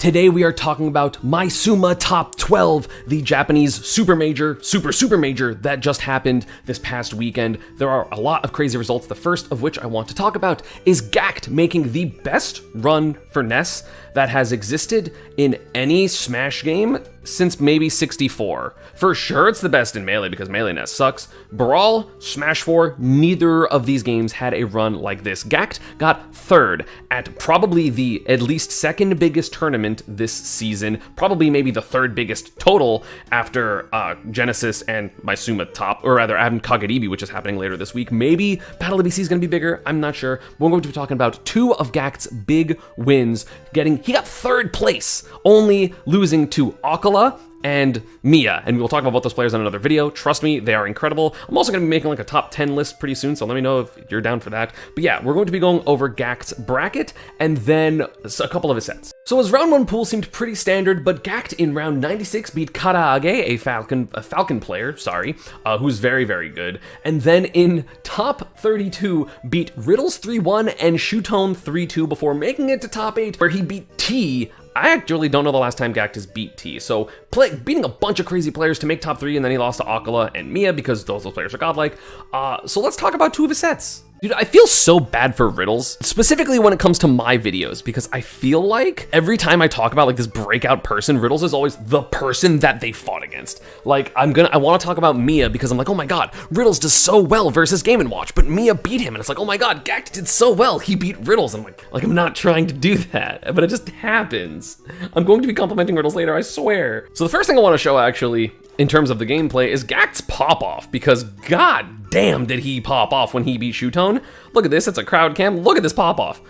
Today we are talking about Maesuma Top 12, the Japanese super major, super super major that just happened this past weekend. There are a lot of crazy results. The first of which I want to talk about is Gackt making the best run for Ness that has existed in any Smash game since maybe 64. For sure, it's the best in Melee because Melee Ness sucks. Brawl, Smash 4, neither of these games had a run like this. Gackt got third at probably the at least second biggest tournament this season, probably maybe the third biggest total after uh, Genesis and Maesuma Top, or rather, Adam Kagaribi, which is happening later this week. Maybe Battle of BC is going to be bigger. I'm not sure. We're going to be talking about two of Gackt's big wins. Getting he got third place, only losing to acola and Miya, and we'll talk about both those players in another video. Trust me, they are incredible. I'm also going to be making like a top 10 list pretty soon, so let me know if you're down for that. But yeah, we're going to be going over Gackt's bracket and then a couple of his sets. So his round one pool seemed pretty standard, but Gackt in round 96 beat Karaage, a Falcon, a Falcon player, sorry, uh, who's very, very good. And then in top 32, beat Riddles 3-1 and Shuton 3-2 before making it to top 8, where he beat T I actually don't know the last time Gackt has beat T. So play, beating a bunch of crazy players to make top three, and then he lost to acola and Miya because those, those players are godlike. Uh, so let's talk about two of his sets. Dude, I feel so bad for riddles, specifically when it comes to my videos, because I feel like every time I talk about like this breakout person, riddles is always the person that they fought against. Like I'm gonna, I want to talk about Miya because I'm like, oh my god, riddles does so well versus Game and Watch, but Miya beat him, and it's like, oh my god, Gackt did so well, he beat riddles. I'm like, like I'm not trying to do that, but it just happens. I'm going to be complimenting riddles later, I swear. So the first thing I want to show actually in terms of the gameplay is Gackt's pop off because god damn did he pop off when he beat Shuton. Look at this, it's a crowd cam. Look at this pop off.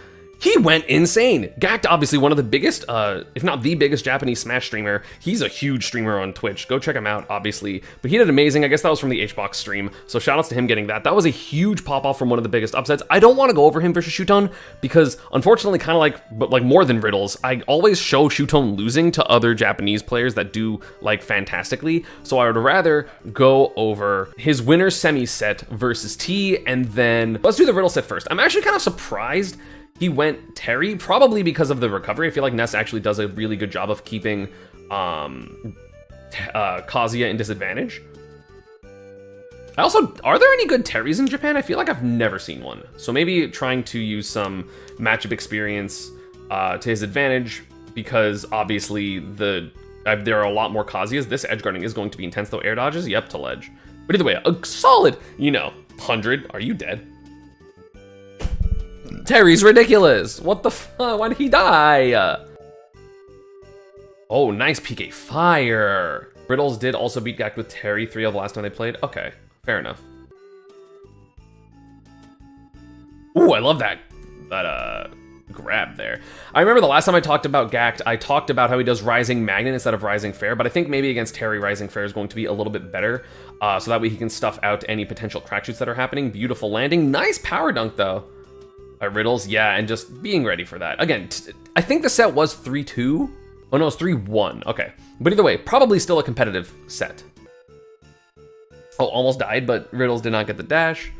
He went insane. Gackt, obviously one of the biggest, uh, if not the biggest Japanese Smash streamer. He's a huge streamer on Twitch. Go check him out, obviously. But he did amazing. I guess that was from the HBox stream. So shout outs to him getting that. That was a huge pop off from one of the biggest upsets. I don't want to go over him versus Shuton because unfortunately, kind of like, but like more than Riddles, I always show Shuton losing to other Japanese players that do like fantastically. So I would rather go over his winner semi set versus T and then let's do the Riddle set first. I'm actually kind of surprised he went Terry, probably because of the recovery. I feel like Ness actually does a really good job of keeping um, uh, Kazuya in disadvantage. I also, are there any good Terrys in Japan? I feel like I've never seen one. So maybe trying to use some matchup experience uh, to his advantage because obviously the uh, there are a lot more Kazuyas. This edge guarding is going to be intense though. Air dodges, yep, to ledge. But either way, a solid, you know, 100. Are you dead? Terry's ridiculous. What the fuck? Why did he die? Oh, nice PK Fire. Riddles did also beat Gackt with Terry 3 of the last time they played. Okay, fair enough. Ooh, I love that, that uh, grab there. I remember the last time I talked about Gackt, I talked about how he does Rising Magnet instead of Rising Fair, but I think maybe against Terry, Rising Fair is going to be a little bit better, uh, so that way he can stuff out any potential crack shoots that are happening. Beautiful landing. Nice power dunk, though by Riddles. Yeah, and just being ready for that. Again, I think the set was 3-2. Oh no, it's 3-1. Okay. But either way, probably still a competitive set. Oh, almost died, but Riddles did not get the dash.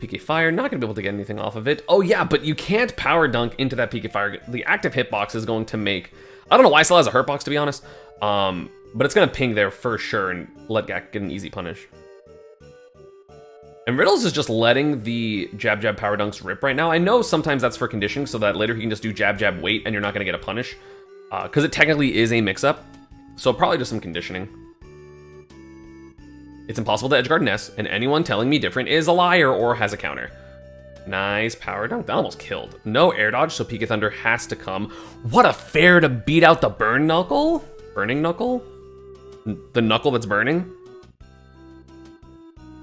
PK Fire, not gonna be able to get anything off of it. Oh yeah, but you can't power dunk into that PK Fire. The active hitbox is going to make... I don't know why still has a hurt box, to be honest. Um, but it's gonna ping there for sure and let Gackt get an easy punish. And Riddles is just letting the jab jab power dunks rip right now. I know sometimes that's for conditioning so that later he can just do jab jab wait and you're not going to get a punish. Because uh, it technically is a mix-up. So probably just some conditioning. It's impossible to edgeguard Ness, and anyone telling me different is a liar or has a counter. Nice power dunk. That almost killed. No air dodge, so PK Thunder has to come. What a fair to beat out the burn knuckle? Burning knuckle? The knuckle that's burning?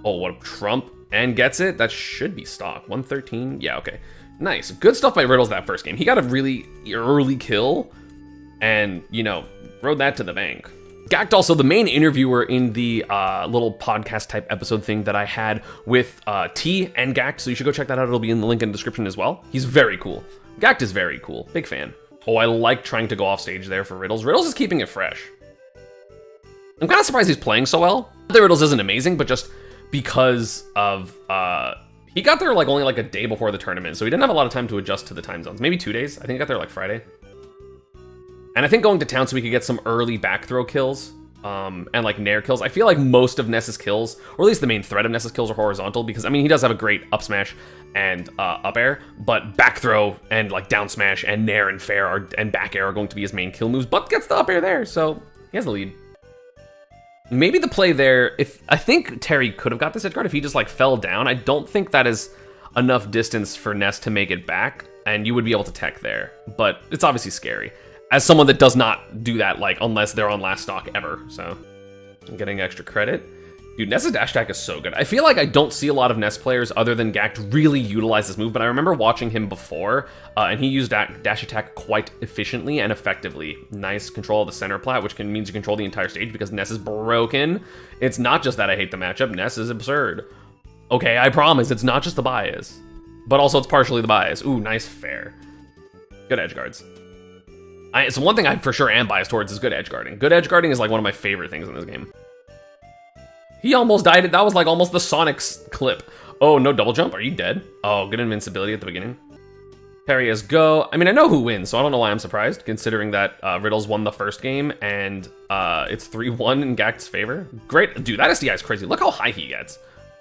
Oh, what a trump and gets it. That should be stock. 113. Yeah, okay. Nice. Good stuff by Riddles that first game. He got a really early kill and, you know, rode that to the bank. Gackt also the main interviewer in the uh, little podcast type episode thing that I had with uh, T and Gackt, so you should go check that out. It'll be in the link in the description as well. He's very cool. Gackt is very cool. Big fan. Oh, I like trying to go off stage there for Riddles. Riddles is keeping it fresh. I'm kind of surprised he's playing so well. The Riddles isn't amazing, but just because of uh he got there like only like a day before the tournament, so he didn't have a lot of time to adjust to the time zones. Maybe two days. I think he got there like Friday. And I think going to town so we could get some early back throw kills um, and like nair kills. I feel like most of Ness's kills, or at least the main threat of Ness's kills, are horizontal because I mean he does have a great up smash and uh, up air, but back throw and like down smash and nair and fair are, and back air are going to be his main kill moves. But gets the up air there, so he has the lead. Maybe the play there, if I think Terry could have got this edge guard if he just like fell down. I don't think that is enough distance for Ness to make it back, and you would be able to tech there. But it's obviously scary as someone that does not do that, like, unless they're on last stock ever, so I'm getting extra credit. Dude, Ness's dash attack is so good. I feel like I don't see a lot of Ness players other than Gackt really utilize this move, but I remember watching him before, uh, and he used that dash attack quite efficiently and effectively. Nice control of the center plat, which can means you control the entire stage because Ness is broken. It's not just that I hate the matchup, Ness is absurd. Okay, I promise, it's not just the bias, but also it's partially the bias. Ooh, nice fair. Good edge guards. I, it's one thing I for sure am biased towards is good edge guarding. Good edge guarding is like one of my favorite things in this game. He almost died. That was like almost the Sonic's clip. Oh, no double jump? Are you dead? Oh, good invincibility at the beginning. Terry is go. I mean, I know who wins, so I don't know why I'm surprised, considering that uh, Riddles won the first game and uh, it's 3-1 in Gackt's favor. Great. Dude, that SDI is crazy. Look how high he gets.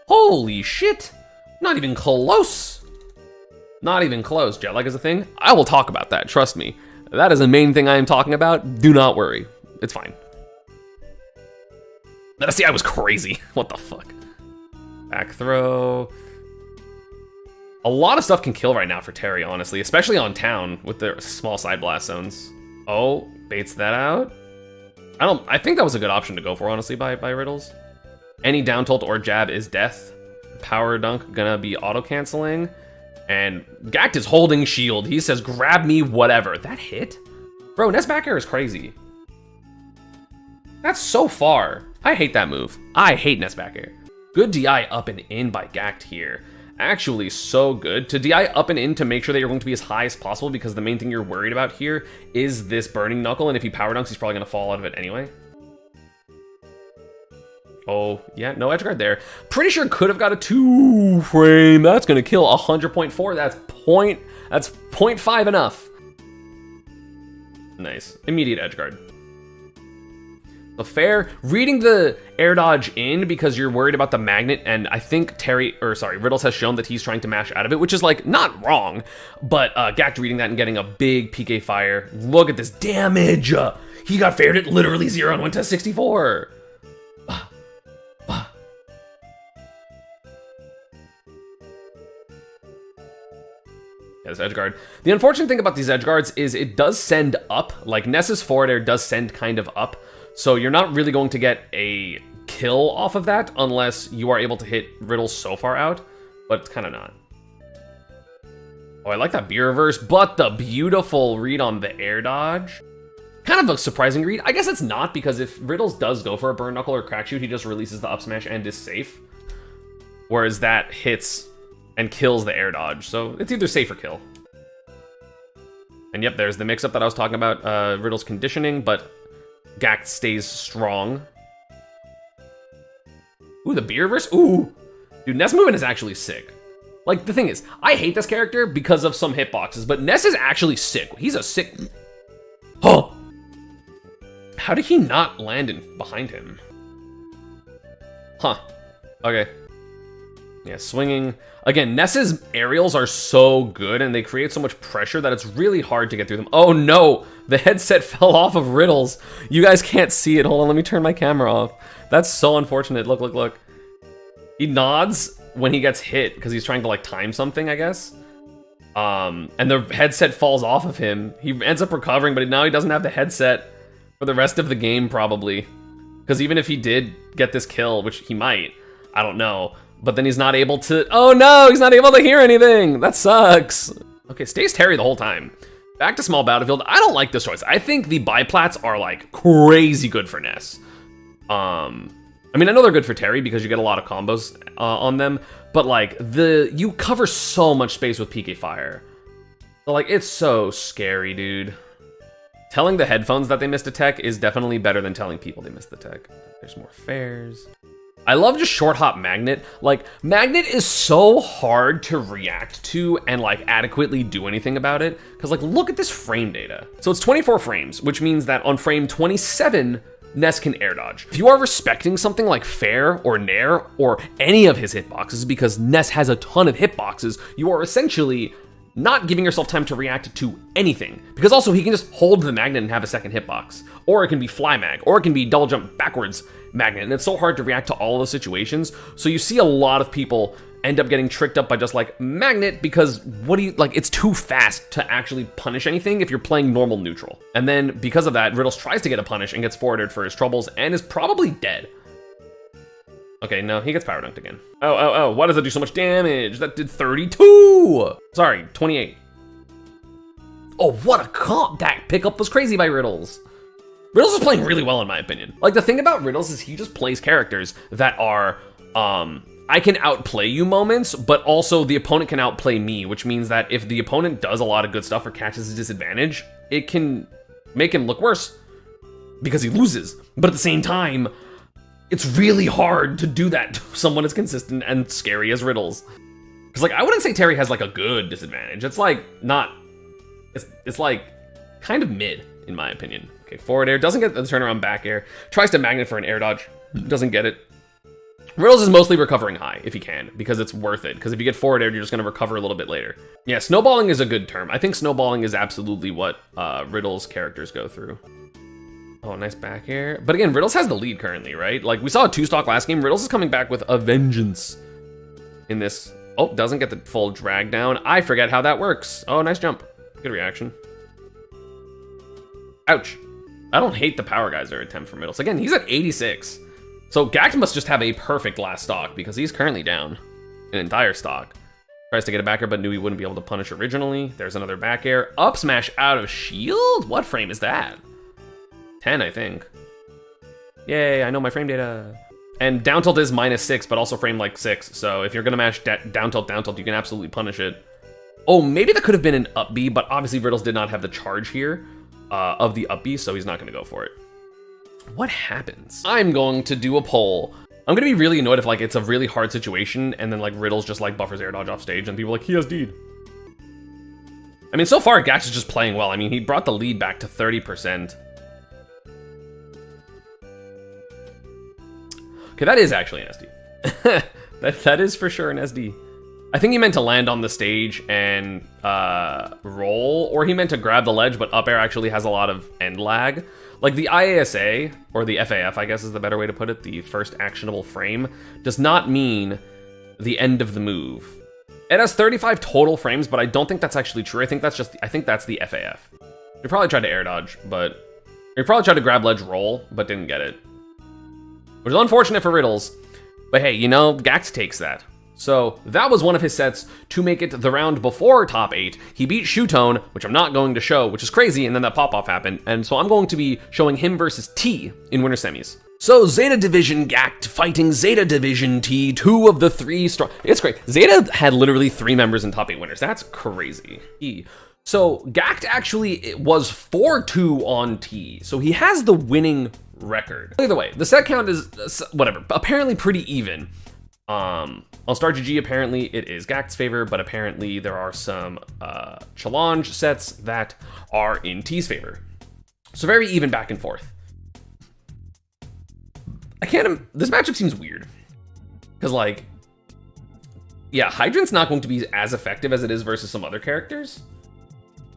Holy shit. Not even close. Not even close. Jet lag is a thing. I will talk about that, trust me. That is the main thing I am talking about. Do not worry. It's fine. That I was crazy. What the fuck? Back throw. A lot of stuff can kill right now for Terry, honestly, especially on town with their small side blast zones. Oh, baits that out. I don't. I think that was a good option to go for, honestly, by by Riddles. Any down tilt or jab is death. Power dunk gonna be auto canceling. And Gackt is holding shield. He says, grab me, whatever. That hit? Bro, Ness back air is crazy. That's so far. I hate that move. I hate air. Good DI up and in by Gackt here. Actually, so good. To DI up and in to make sure that you're going to be as high as possible because the main thing you're worried about here is this burning knuckle, and if he power dunks, he's probably going to fall out of it anyway. Oh, yeah, no edge guard there. Pretty sure could have got a two frame. That's gonna kill 100.4. That's point, that's 0.5 enough. Nice, immediate edge guard. The fair, reading the air dodge in because you're worried about the magnet, and I think Terry, or sorry, Riddles has shown that he's trying to mash out of it, which is like not wrong, but uh, Gackt reading that and getting a big PK fire. Look at this damage. Uh, he got faired at literally zero and went to 64. Yeah, this edge guard. The unfortunate thing about these edge guards is it does send up. Like Ness's forward air does send kind of up. So you're not really going to get a kill off of that unless you are able to hit Riddle so far out. But it's kind of not. Oh, I like that B reverse, but the beautiful read on the air dodge. Kind of a surprising read. I guess it's not because if Riddles does go for a burn knuckle or crack shoot, he just releases the up smash and is safe. Whereas that hits and kills the air dodge. So it's either safe or kill. And yep, there's the mix-up that I was talking about, uh, Riddle's conditioning, but Gackt stays strong. Ooh, the B reverse? Ooh! Dude, Ness movement is actually sick. Like, the thing is, I hate this character because of some hitboxes, but Ness is actually sick. He's a sick... Oh! How did he not land in behind him? Huh. Okay. Yeah, swinging. Again, Ness's aerials are so good and they create so much pressure that it's really hard to get through them. Oh no, the headset fell off of Riddles. You guys can't see it. Hold on, let me turn my camera off. That's so unfortunate. Look, look, look. He nods when he gets hit because he's trying to like time something, I guess. Um, and the headset falls off of him. He ends up recovering, but now he doesn't have the headset for the rest of the game probably. Because even if he did get this kill, which he might, I don't know, but then he's not able to, oh no, he's not able to hear anything. That sucks. Okay, stays Terry the whole time. Back to small battlefield. I don't like this choice. I think the biplats are like crazy good for Ness. Um, I mean, I know they're good for Terry because you get a lot of combos uh, on them, but like the, you cover so much space with PK Fire. So like, it's so scary, dude. Telling the headphones that they missed a tech is definitely better than telling people they missed the tech. There's more fairs. I love just short hop Magnet. Like, Magnet is so hard to react to and like adequately do anything about it. Cause like, look at this frame data. So it's 24 frames, which means that on frame 27, Ness can air dodge. If you are respecting something like Fair or Nair or any of his hitboxes, because Ness has a ton of hitboxes, you are essentially not giving yourself time to react to anything. Because also, he can just hold the magnet and have a second hitbox. Or it can be fly mag, or it can be double jump backwards magnet. And it's so hard to react to all those situations. So you see a lot of people end up getting tricked up by just like magnet because what do you like it's too fast to actually punish anything if you're playing normal neutral and then because of that riddles tries to get a punish and gets forwarded for his troubles and is probably dead Okay, no, he gets power dunked again. Oh, oh, oh, why does that do so much damage? That did 32! Sorry, 28. Oh, what a comp! That pickup was crazy by Riddles. Riddles is playing really well in my opinion. Like the thing about Riddles is he just plays characters that are, um, I can outplay you moments, but also the opponent can outplay me, which means that if the opponent does a lot of good stuff or catches a disadvantage, it can make him look worse because he loses. But at the same time, it's really hard to do that to someone as consistent and scary as Riddles. Because, like, I wouldn't say Terry has, like, a good disadvantage. It's, like, not... It's, it's like, kind of mid, in my opinion. Okay, forward air, doesn't get the turnaround back air. Tries to magnet for an air dodge, doesn't get it. Riddles is mostly recovering high, if he can, because it's worth it. Because if you get forward air, you're just going to recover a little bit later. Yeah, snowballing is a good term. I think snowballing is absolutely what uh, Riddle's characters go through. Oh, nice back air. But again, Riddles has the lead currently, right? Like, we saw a two-stock last game. Riddles is coming back with a vengeance in this. Oh, doesn't get the full drag down. I forget how that works. Oh, nice jump. Good reaction. Ouch. I don't hate the Power Geyser attempt from Riddles. Again, he's at 86. So Gackt must just have a perfect last stock because he's currently down an entire stock. Tries to get a backer, but knew he wouldn't be able to punish originally. There's another back air. Up smash out of shield? What frame is that? 10, I think. Yay, I know my frame data. And down tilt is minus 6, but also frame like 6. So if you're going to mash down tilt, down tilt, you can absolutely punish it. Oh, maybe that could have been an up B, but obviously Riddles did not have the charge here uh, of the up B, so he's not going to go for it. What happens? I'm going to do a poll. I'm going to be really annoyed if like it's a really hard situation and then like Riddles just like buffers air dodge off stage and people like, he has deed. I mean, so far Gackt is just playing well. I mean, he brought the lead back to 30%. Okay, that is actually an SD. that, that is for sure an SD. I think he meant to land on the stage and uh, roll, or he meant to grab the ledge, but up air actually has a lot of end lag. Like the IASA, or the FAF, I guess is the better way to put it, the first actionable frame, does not mean the end of the move. It has 35 total frames, but I don't think that's actually true. I think that's just, I think that's the FAF. You probably tried to air dodge, but, you probably tried to grab ledge roll, but didn't get it which is unfortunate for Riddles. But hey, you know, Gackt takes that. So that was one of his sets to make it the round before top eight. He beat Shuton, which I'm not going to show, which is crazy, and then that pop-off happened. And so I'm going to be showing him versus T in winter semis. So Zeta Division Gackt fighting Zeta Division T, two of the three strong. It's great. Zeta had literally three members in top eight winners. That's crazy. He. So Gackt actually was 4-2 on T. So he has the winning record. Either way, the set count is uh, whatever, apparently pretty even. Um, on Star GG, apparently it is Gackt's favor, but apparently there are some uh, challenge sets that are in T's favor. So very even back and forth. I can't, this matchup seems weird. Because like, yeah, Hydrant's not going to be as effective as it is versus some other characters.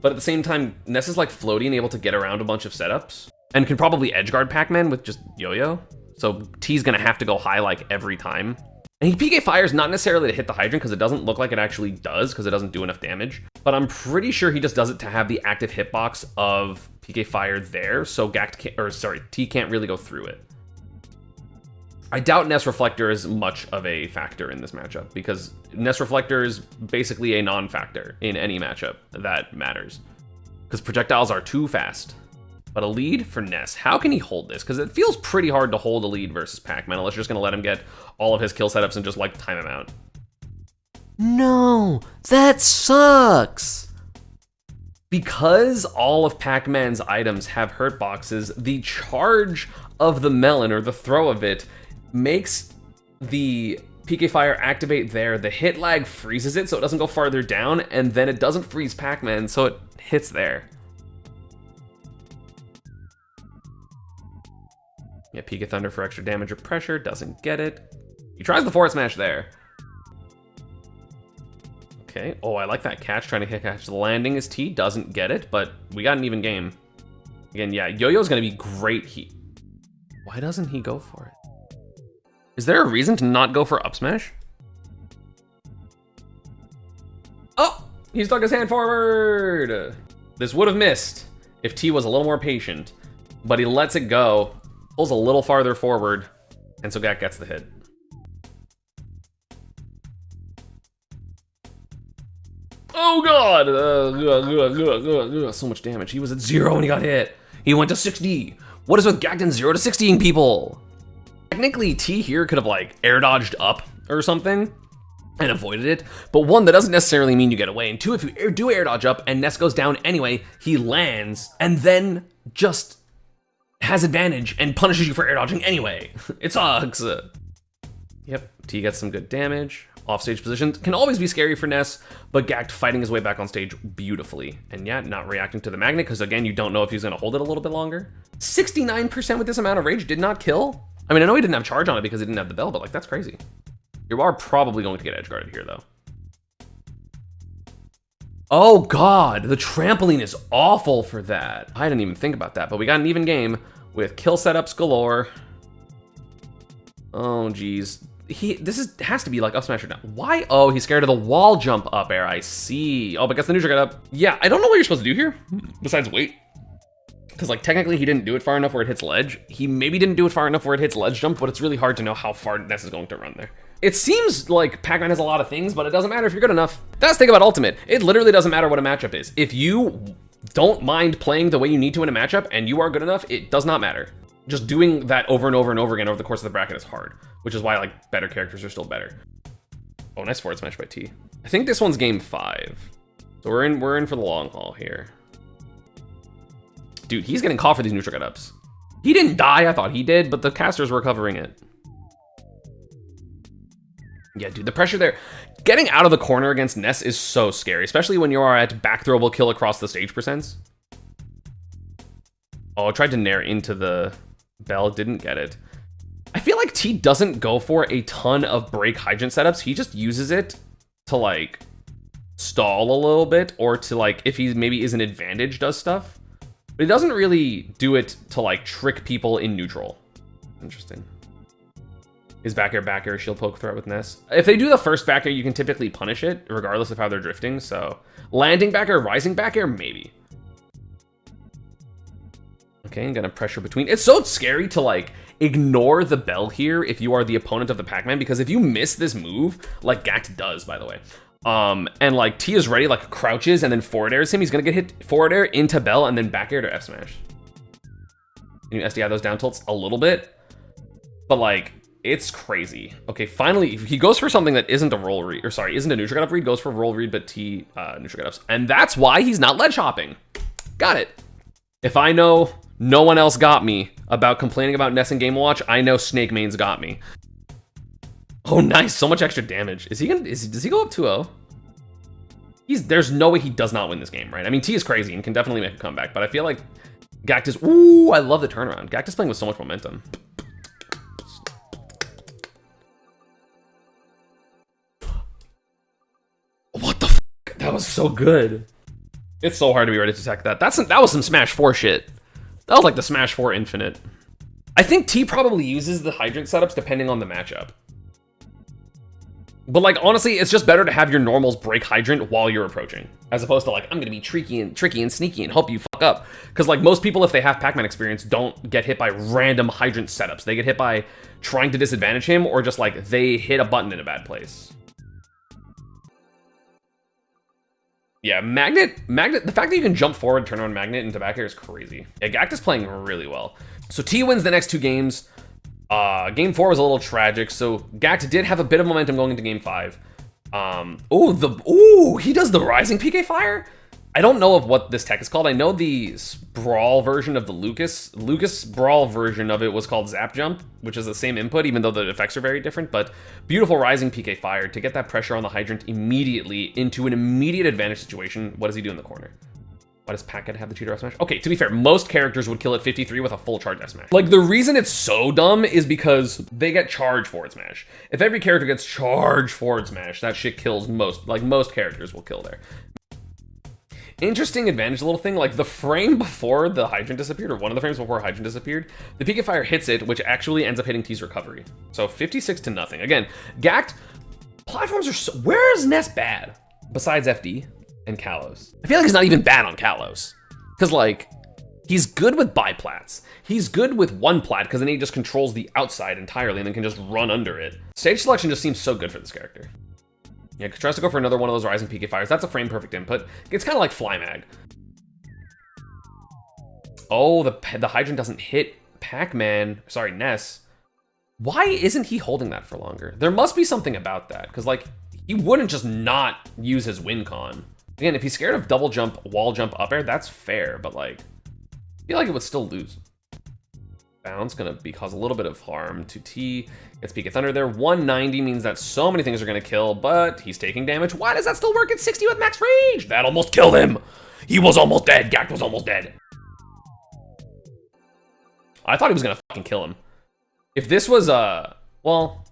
But at the same time, Ness is like floating, and able to get around a bunch of setups and can probably edgeguard Pac-Man with just Yo-Yo. So T's gonna have to go high like every time. And he PK fires not necessarily to hit the Hydrant because it doesn't look like it actually does because it doesn't do enough damage. But I'm pretty sure he just does it to have the active hitbox of PK Fire there. So Gackt can't, or sorry, T can't really go through it. I doubt Ness Reflector is much of a factor in this matchup because Ness Reflector is basically a non-factor in any matchup that matters because projectiles are too fast. But a lead for Ness. How can he hold this? Because it feels pretty hard to hold a lead versus Pac-Man unless you're just going to let him get all of his kill setups and just, like, time him out. No, that sucks! Because all of Pac-Man's items have hurt boxes, the charge of the melon, or the throw of it, makes the PK Fire activate there, the hit lag freezes it so it doesn't go farther down, and then it doesn't freeze Pac-Man, so it hits there. Yeah, PK Thunder for extra damage or pressure, doesn't get it. He tries the forward smash there. Okay, oh, I like that catch, trying to catch the landing as T, doesn't get it, but we got an even game. Again, yeah, Yo-Yo's gonna be great. He, why doesn't he go for it? Is there a reason to not go for up smash? Oh, he stuck his hand forward. This would have missed if T was a little more patient, but he lets it go, pulls a little farther forward, and so Gackt gets the hit. Oh god! Uh, uh, uh, uh, so much damage. He was at zero when he got hit. He went to 60. What is with Gacton zero to 60ing people? Technically, T here could have like air dodged up or something and avoided it. But one, that doesn't necessarily mean you get away. And two, if you do air dodge up and Ness goes down anyway, he lands and then just has advantage and punishes you for air dodging anyway. it sucks. Yep, T gets some good damage. Offstage positions can always be scary for Ness, but Gackt fighting his way back on stage beautifully. And yeah, not reacting to the magnet, because again, you don't know if he's going to hold it a little bit longer. 69% with this amount of rage did not kill? I mean, I know he didn't have charge on it because he didn't have the bell, but like, that's crazy. You are probably going to get edge guarded here, though. Oh god, the trampoline is awful for that. I didn't even think about that, but we got an even game with kill setups galore. Oh geez, he this is has to be like up smash or down. Why? Oh, he's scared of the wall jump up air. I see. Oh, but guess the neutral got up. Yeah, I don't know what you're supposed to do here besides wait. Because like technically he didn't do it far enough where it hits ledge. He maybe didn't do it far enough where it hits ledge jump, but it's really hard to know how far Ness is going to run there. It seems like Pac-Man has a lot of things, but it doesn't matter if you're good enough. That's the thing about Ultimate. It literally doesn't matter what a matchup is. If you don't mind playing the way you need to in a matchup and you are good enough, it does not matter just doing that over and over and over again over the course of the bracket is hard, which is why like better characters are still better. Oh, nice forward smash by T. I think this one's game five. So we're in we're in for the long haul here. Dude, he's getting caught for these neutral get ups. He didn't die, I thought he did, but the casters were covering it. Yeah, dude, the pressure there. Getting out of the corner against Ness is so scary, especially when you are at back throwable kill across the stage percents. Oh, I tried to nair into the Bell didn't get it. I feel like T doesn't go for a ton of break hydrant setups. He just uses it to like stall a little bit or to like, if he maybe is an advantage, does stuff. But he doesn't really do it to like trick people in neutral. Interesting. Is back air, back air, shield poke threat with Ness. If they do the first back air, you can typically punish it, regardless of how they're drifting. So landing back air, rising back air, maybe. Okay, I'm gonna pressure between. It's so scary to like ignore the bell here if you are the opponent of the Pac-Man because if you miss this move, like Gackt does, by the way, um, and like T is ready, like crouches and then forward airs him, he's gonna get hit forward air into bell and then back air to F smash. Can you SDI those down tilts a little bit, but like it's crazy. Okay, finally he goes for something that isn't a roll read, or sorry, isn't a neutral up read, goes for roll read, but T uh, neutral ups, and that's why he's not ledge hopping. Got it. If I know no one else got me about complaining about Ness and Game Watch. I know Snake Main's got me. Oh, nice. So much extra damage. Is he gonna, is, does he go up 2-0? He's, there's no way he does not win this game, right? I mean, T is crazy and can definitely make a comeback, but I feel like Gackt is, ooh, I love the turnaround. Gackt is playing with so much momentum. Was so good. It's so hard to be ready to attack that. That's that was some Smash 4 shit. That was like the Smash 4 Infinite. I think T probably uses the Hydrant setups depending on the matchup. But like honestly, it's just better to have your normals break Hydrant while you're approaching, as opposed to like I'm gonna be tricky and tricky and sneaky and help you fuck up. Because like most people, if they have Pac-Man experience, don't get hit by random Hydrant setups. They get hit by trying to disadvantage him or just like they hit a button in a bad place. Yeah, Magnet, Magnet, the fact that you can jump forward, turn on Magnet into back air is crazy. Yeah, Gackt is playing really well. So T wins the next two games. Uh, game four was a little tragic, so Gackt did have a bit of momentum going into game five. Um, oh, the, oh, he does the rising PK fire? I don't know of what this tech is called. I know the Brawl version of the Lucas. Lucas Brawl version of it was called Zap Jump, which is the same input, even though the effects are very different. But beautiful Rising PK Fire to get that pressure on the Hydrant immediately into an immediate advantage situation. What does he do in the corner? Why does Packet have the F smash? Okay, to be fair, most characters would kill at 53 with a full charge F smash. Like, the reason it's so dumb is because they get charged forward smash. If every character gets charged forward smash, that shit kills most, like, most characters will kill there. Interesting advantage little thing, like the frame before the hydrant disappeared, or one of the frames before hydrant disappeared, the PK Fire hits it, which actually ends up hitting T's recovery. So 56 to nothing. Again, Gackt, platforms are so, where is Ness bad? Besides FD? and Kalos. I feel like he's not even bad on Kalos. Because, like, he's good with biplats. He's good with one plat, because then he just controls the outside entirely and then can just run under it. Stage selection just seems so good for this character. Yeah, tries to go for another one of those Rising PK Fires. That's a frame perfect input. It's kind of like Fly Mag. Oh, the, the Hydrant doesn't hit Pac-Man, sorry, Ness. Why isn't he holding that for longer? There must be something about that, because, like, he wouldn't just not use his win con. Again, if he's scared of double jump, wall jump, up air, that's fair, but like, I feel like it would still lose. Bounce gonna be cause a little bit of harm to T. Gets PK Thunder there. 190 means that so many things are gonna kill, but he's taking damage. Why does that still work at 60 with max rage? That almost killed him. He was almost dead. Gackt was almost dead. I thought he was gonna fucking kill him. If this was, uh, well,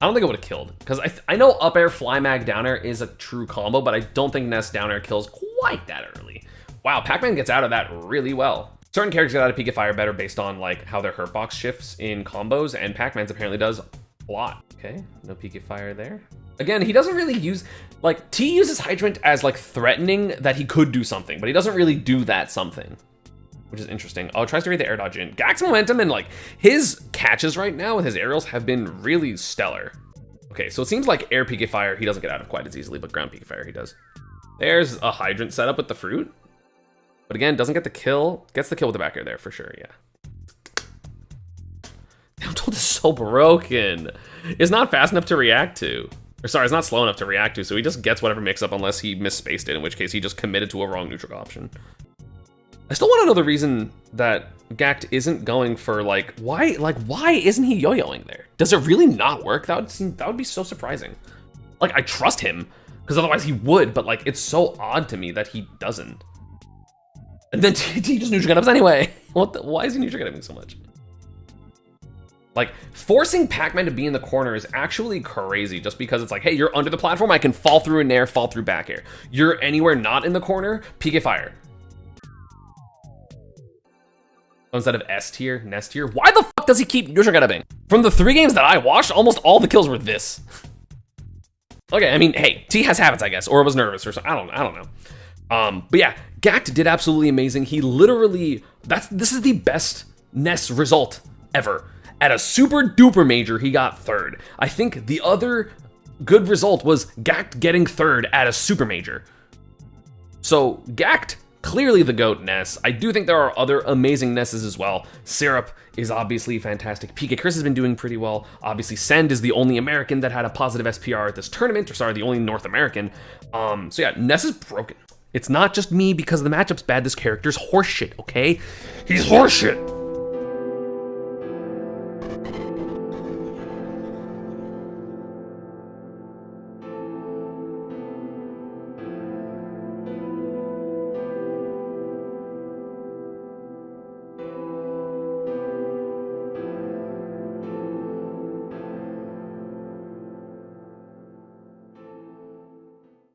I don't think it would have killed because I, I know up air, fly mag, down air is a true combo, but I don't think Ness down air kills quite that early. Wow, Pac-Man gets out of that really well. Certain characters get out of PK Fire better based on like how their hurt box shifts in combos, and Pac-Man's apparently does a lot. Okay, no PK Fire there. Again, he doesn't really use, like, T uses Hydrant as like threatening that he could do something, but he doesn't really do that something which is interesting. Oh, tries to read the air dodge in. Gackt's momentum and like his catches right now with his aerials have been really stellar. Okay, so it seems like air PK fire he doesn't get out of quite as easily, but ground PK fire he does. There's a hydrant setup with the fruit. But again, doesn't get the kill. Gets the kill with the back air there for sure, yeah. Damn, Toad is so broken. It's not fast enough to react to. Or sorry, it's not slow enough to react to, so he just gets whatever mix up unless he misspaced it, in which case he just committed to a wrong neutral option. I still want to know the reason that Gackt isn't going for like why like why isn't he yo-yoing there? Does it really not work? That would seem that would be so surprising. Like I trust him because otherwise he would, but like it's so odd to me that he doesn't. And then he just neutral ups anyway. What? The, why is he neutral getting so much? Like forcing Pac-Man to be in the corner is actually crazy just because it's like, hey, you're under the platform, I can fall through in air, fall through back air. You're anywhere not in the corner, PK fire. instead of S tier, Ness tier. Why the fuck does he keep neutral getupping? From the three games that I watched, almost all the kills were this. okay, I mean, hey, T has habits, I guess, or was nervous or something. I don't, I don't know. Um, but yeah, Gackt did absolutely amazing. He literally, that's this is the best Ness result ever. At a super duper major, he got third. I think the other good result was Gackt getting third at a super major. So Gackt clearly the GOAT Ness. I do think there are other amazing Nesses as well. Syrup is obviously fantastic. PK Chris has been doing pretty well. Obviously, Send is the only American that had a positive SPR at this tournament, or sorry, the only North American. Um, so yeah, Ness is broken. It's not just me because the matchup's bad. This character's horseshit, okay? He's horseshit.